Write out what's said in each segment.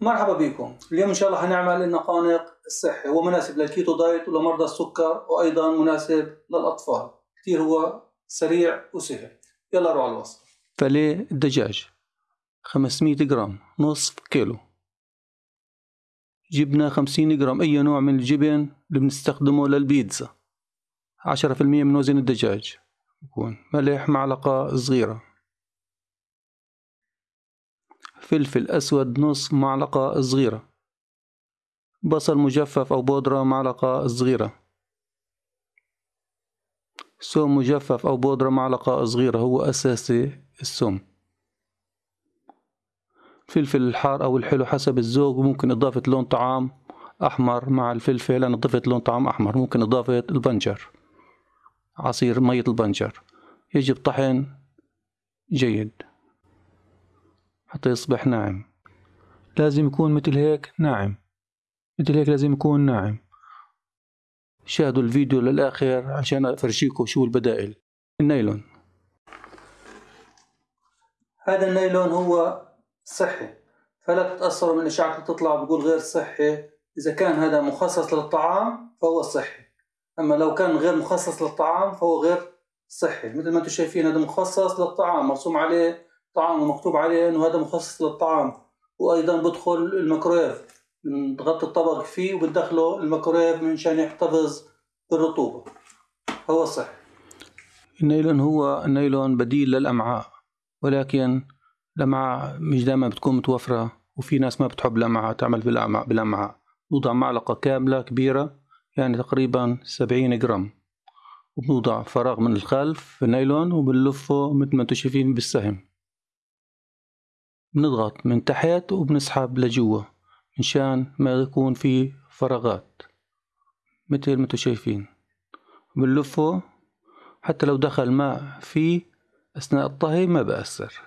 مرحبا بكم. اليوم إن شاء الله هنعمل النقانق الصحي. هو مناسب لل keto diet ولمرضى السكر وأيضا مناسب للأطفال. كثير هو سريع وسهل يلا نروح على الوصفه فليه الدجاج. 500 جرام. نصف كيلو. جبنة 50 جرام. أي نوع من الجبن اللي بنستخدمه للبيتزا؟ 10% من وزن الدجاج. يكون ملح معلقة صغيرة. فلفل أسود نصف معلقة صغيرة. بصل مجفف أو بودرة معلقة صغيرة. ثوم مجفف أو بودرة معلقة صغيرة هو أساسي الثوم فلفل الحار أو الحلو حسب الذوق ممكن إضافة لون طعام أحمر مع الفلفل أنا ضفت لون طعام أحمر. ممكن إضافة البنجر عصير مية البنجر. يجب طحن جيد. حتى يصبح ناعم. لازم يكون مثل هيك ناعم. مثل هيك لازم يكون ناعم. شاهدوا الفيديو للآخر عشان أفرجيكم شو البدائل. النايلون. هذا النايلون هو صحي فلا تتأثروا من إشاعة تطلع بقول غير صحي. إذا كان هذا مخصص للطعام فهو صحي. أما لو كان غير مخصص للطعام فهو غير صحي. مثل ما أنتم شايفين هذا مخصص للطعام مرسوم عليه طعام ومكتوب عليه إنه هذا مخصص للطعام. وأيضا بدخل الميكرويف. نغطي الطبق فيه وبندخله الميكرويف منشان يحتفظ بالرطوبة. هو صحي. النايلون هو النايلون بديل للأمعاء. ولكن الأمعاء مش دائما بتكون متوفرة وفي ناس ما بتحب الأمعاء تعمل بالأمعاء بالأمعاء. نوضع معلقة كاملة كبيرة يعني تقريبا سبعين جرام. وبنوضع فراغ من الخلف في النايلون وبنلفه مثل ما أنتم شايفين بالسهم. بنضغط من تحت وبنسحب لجوا مشان ما يكون في فراغات مثل ما أنتم شايفين. بنلفه حتى لو دخل ماء فيه أثناء الطهي ما بأثر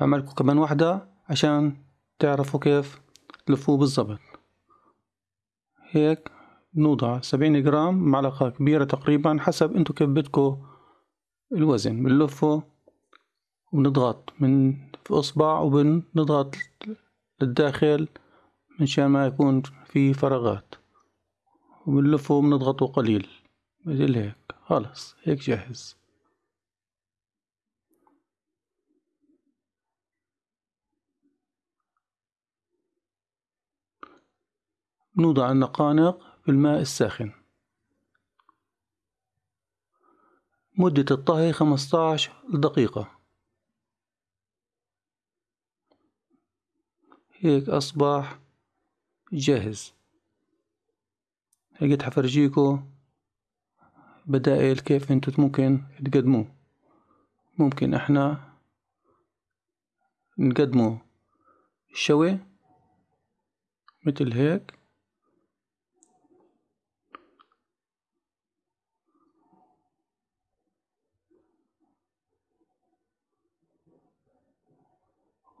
بعملكم كمان واحدة عشان تعرفوا كيف تلفوه بالضبط. هيك بنوضع سبعين جرام معلقة كبيرة تقريبا حسب انتو كيف بدكو الوزن بنلفه وبنضغط من في إصبع وبنضغط للداخل منشان ما يكون في فراغات. وبنلفه وبنضغطه قليل مثل هيك خلص هيك جاهز. نوضع النقانق في الماء الساخن. مدة الطهي 15 دقيقة. هيك أصبح جاهز. هيك حفرجيكو بدائل كيف انتو ممكن تقدموه ممكن إحنا نقدمه شوي مثل هيك.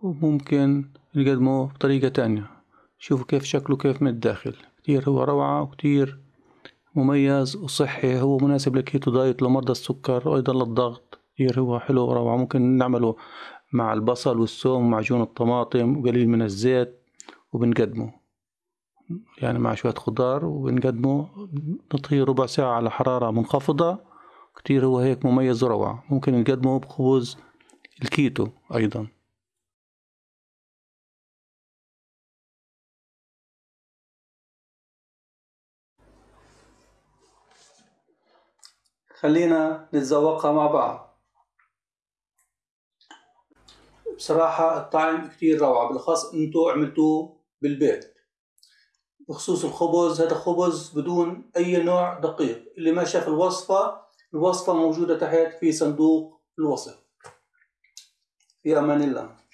وممكن نقدمه بطريقة تانية. شوفوا كيف شكله كيف من الداخل. كتير هو روعة وكتير مميز وصحي هو مناسب للكيتو دايت لمرضى السكر وأيضا للضغط. كتير هو حلو وروعة. ممكن نعمله مع البصل والثوم ومعجون الطماطم وقليل من الزيت وبنقدمه. يعني مع شوية خضار وبنقدمه. نطهيه ربع ساعة على حرارة منخفضة. كتير هو هيك مميز وروعة. ممكن نقدمه بخبز الكيتو أيضا. خلينا نتذوقها مع بعض. بصراحة الطعم كتير روعة بالأخص انتو عملتوه بالبيت. بخصوص الخبز هذا خبز بدون أي نوع دقيق. اللي ما شاف الوصفة الوصفة موجودة تحت في صندوق الوصف. في أمان الله.